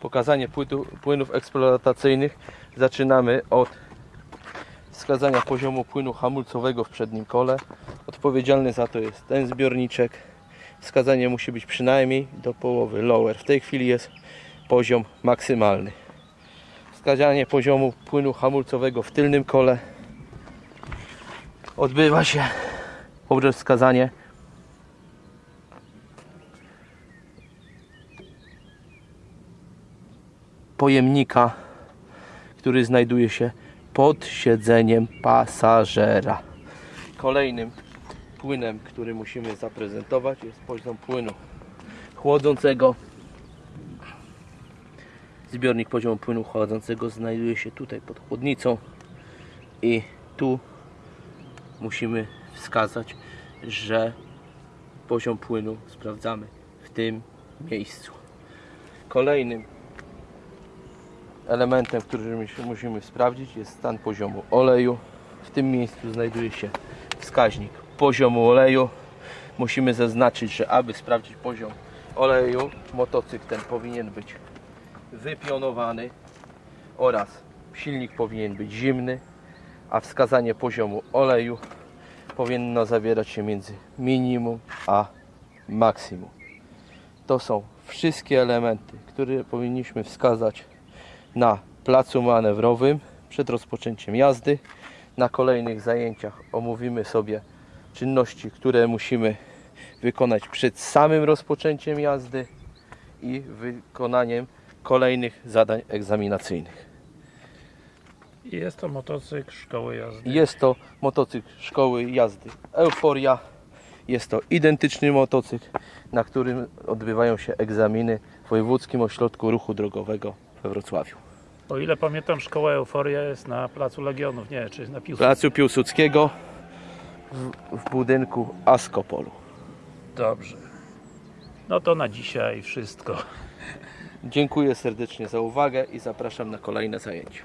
pokazanie płytu, płynów eksploatacyjnych zaczynamy od wskazania poziomu płynu hamulcowego w przednim kole. Odpowiedzialny za to jest ten zbiorniczek. Wskazanie musi być przynajmniej do połowy lower. W tej chwili jest poziom maksymalny. Wskazanie poziomu płynu hamulcowego w tylnym kole odbywa się poprzez wskazanie pojemnika, który znajduje się pod siedzeniem pasażera. Kolejnym płynem, który musimy zaprezentować jest poziom płynu chłodzącego. Zbiornik poziomu płynu chłodzącego znajduje się tutaj pod chłodnicą i tu musimy wskazać, że poziom płynu sprawdzamy w tym miejscu. Kolejnym elementem, który musimy sprawdzić jest stan poziomu oleju. W tym miejscu znajduje się wskaźnik poziomu oleju. Musimy zaznaczyć, że aby sprawdzić poziom oleju, motocykl ten powinien być wypionowany oraz silnik powinien być zimny, a wskazanie poziomu oleju powinno zawierać się między minimum a maksimum. To są wszystkie elementy, które powinniśmy wskazać na placu manewrowym przed rozpoczęciem jazdy. Na kolejnych zajęciach omówimy sobie czynności, które musimy wykonać przed samym rozpoczęciem jazdy i wykonaniem kolejnych zadań egzaminacyjnych. Jest to motocykl szkoły jazdy. Jest to motocykl szkoły jazdy Euforia. Jest to identyczny motocykl, na którym odbywają się egzaminy w Wojewódzkim Ośrodku Ruchu Drogowego we Wrocławiu. O ile pamiętam, szkoła Euforia jest na Placu Legionów, nie, czy na Piłsudskiej. Placu Piłsudskiego w, w budynku Askopolu. Dobrze. No to na dzisiaj wszystko. Dziękuję serdecznie za uwagę i zapraszam na kolejne zajęcia.